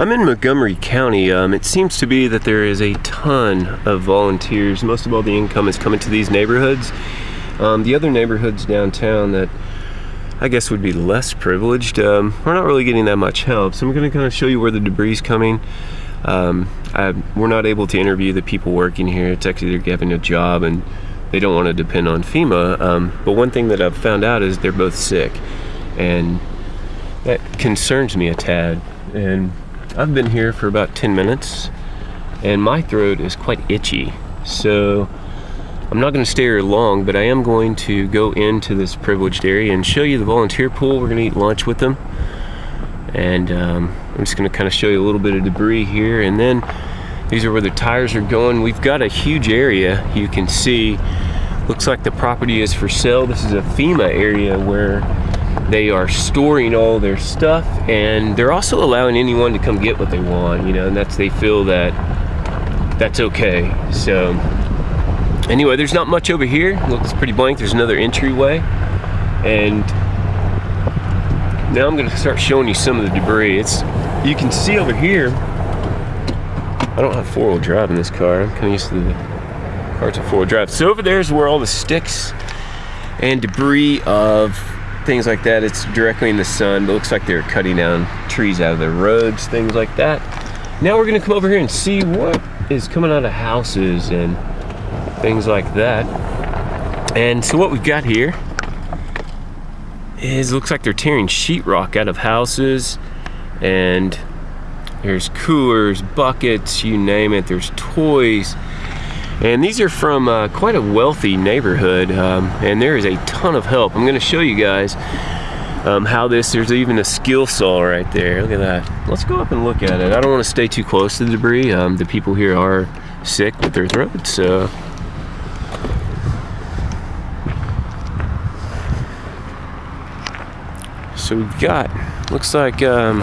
I'm in Montgomery County. Um, it seems to be that there is a ton of volunteers. Most of all the income is coming to these neighborhoods. Um, the other neighborhoods downtown that I guess would be less privileged, um, we're not really getting that much help. So I'm gonna kind of show you where the debris is coming. Um, I, we're not able to interview the people working here. It's actually they're a job and they don't want to depend on FEMA. Um, but one thing that I've found out is they're both sick. And that concerns me a tad. And I've been here for about 10 minutes and my throat is quite itchy. So I'm not going to stay here long, but I am going to go into this privileged area and show you the volunteer pool. We're going to eat lunch with them. And um, I'm just going to kind of show you a little bit of debris here. And then these are where the tires are going. We've got a huge area you can see. Looks like the property is for sale. This is a FEMA area where they are storing all their stuff and they're also allowing anyone to come get what they want, you know, and that's, they feel that that's okay. So anyway, there's not much over here. Looks pretty blank. There's another entryway. And now I'm gonna start showing you some of the debris. It's, you can see over here, I don't have four-wheel drive in this car. I'm kind of used to the cars with four-wheel drive. So over there is where all the sticks and debris of things like that. It's directly in the sun, but looks like they're cutting down trees out of the roads, things like that. Now we're gonna come over here and see what is coming out of houses and things like that. And so what we've got here is looks like they're tearing sheetrock out of houses and there's coolers, buckets, you name it. There's toys. And these are from uh, quite a wealthy neighborhood, um, and there is a ton of help. I'm gonna show you guys um, how this, there's even a skill saw right there. Look at that. Let's go up and look at it. I don't wanna stay too close to the debris. Um, the people here are sick with their throats, so. So we've got, looks like um,